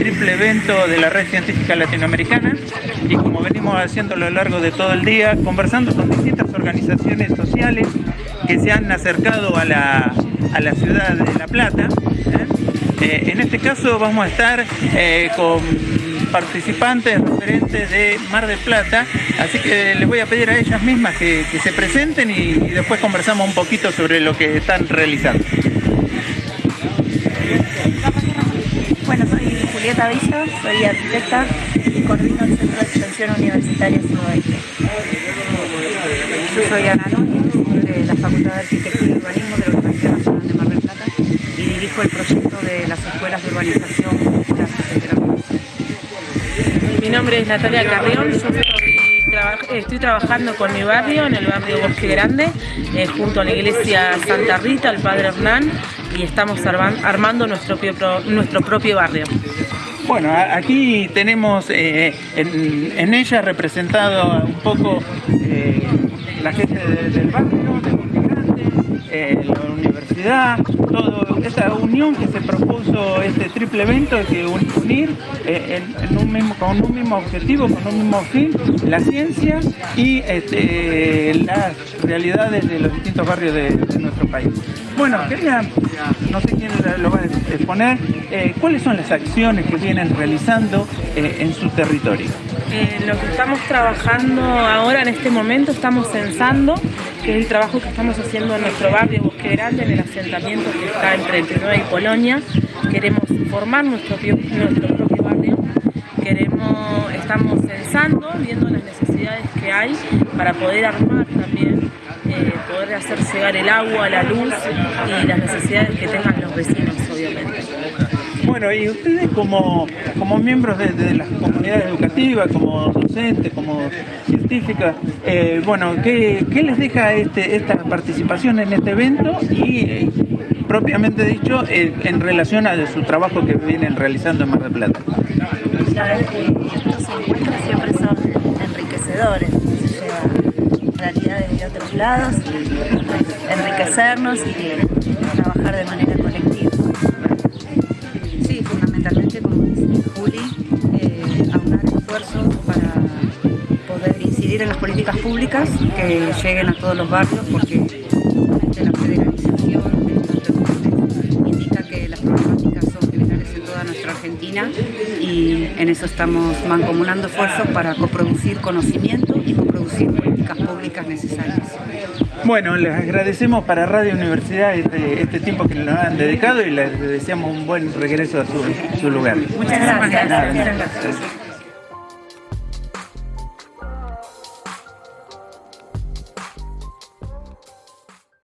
triple evento de la Red Científica Latinoamericana y como venimos haciendo a lo largo de todo el día, conversando con distintas organizaciones sociales que se han acercado a la, ciudad de La Plata. ¿eh? Eh, en este caso vamos a estar eh, con participantes referentes de Mar del Plata, así que les voy a pedir a ellas mismas que, se presenten y, después conversamos un poquito sobre lo que están realizando. Julieta Villa, soy arquitecta y coordino el Centro de Extensión Universitaria Sudoeste. Yo soy Ana Núñez, de la Facultad de Arquitectura y Urbanismo de la Universidad Nacional de Mar del Plata y dirijo el proyecto de las escuelas de urbanización mi nombre es Natalia Carrión, estoy, trabajando con mi barrio, en el barrio Bosque Grande, eh, junto a la iglesia Santa Rita, el Padre Hernán, y estamos armando nuestro propio barrio. Bueno, aquí tenemos eh, en, ella representado un poco eh, la gente del barrio, de la universidad, todo esta unión que se propuso este triple evento, que unir eh, con un mismo objetivo, con un mismo fin, la ciencia y este, las realidades de los distintos barrios de, nuestro país. Bueno, quería, no sé quién lo va a exponer, eh, ¿cuáles son las acciones que vienen realizando eh, en su territorio? lo que estamos trabajando ahora en este momento, estamos censando, que es el trabajo que estamos haciendo en nuestro barrio Bosque Grande, en el asentamiento que está entre Entre y Polonia. Queremos formar nuestro, nuestro propio barrio, queremos, estamos censando, viendo las necesidades que hay para poder armar también, eh, poder hacer llegar el agua, la luz y las necesidades que tengan los vecinos, obviamente. Bueno, y ustedes como, como miembros de, las comunidades educativas, como docentes, como científicas, eh, bueno, ¿qué, les deja este, esta participación en este evento y eh, propiamente dicho en relación a su trabajo que vienen realizando en Mar del Plata? La es que estos encuentros siempre son enriquecedores, se lleva realidades de otros lados, enriquecernos y trabajar de aunar esfuerzos para poder incidir en las políticas públicas que lleguen a todos los barrios, porque la federalización indica que las problemáticas son generales en toda nuestra Argentina y en eso estamos mancomunando esfuerzos para coproducir conocimiento y coproducir políticas públicas necesarias. Bueno, les agradecemos para Radio Universidad este, este tiempo que nos han dedicado y les deseamos un buen regreso a su, lugar. Muchas gracias.